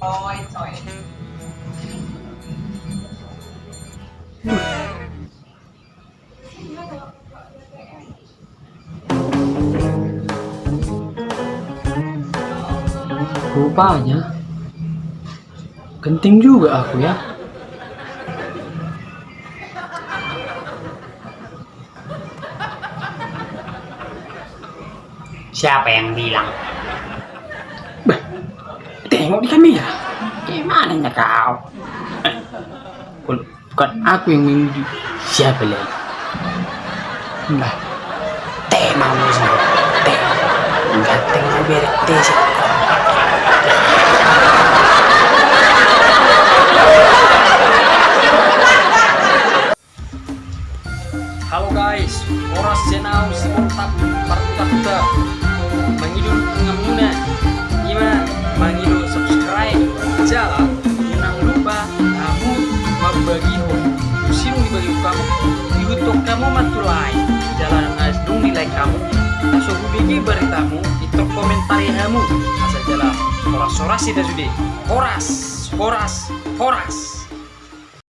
coy coy Rupanya genting juga aku ya. Siapa yang bilang? Tengok di kamera. Gimana ya kau? Eh, bukan aku yang memuji. Siapa lagi? Bah, Teh mau sih. Teh. Ganteng sih. Halo guys, oras jenau si kontak Jala Jangan lupa kamu membagi Usinu dibagi kamu. Youtube kamu matulai Jalan asdung nilai kamu. Masuk bigi beritamu Itu komentari kamu. Masa jalan. Oras-oras itu sudah Horas Horas Horas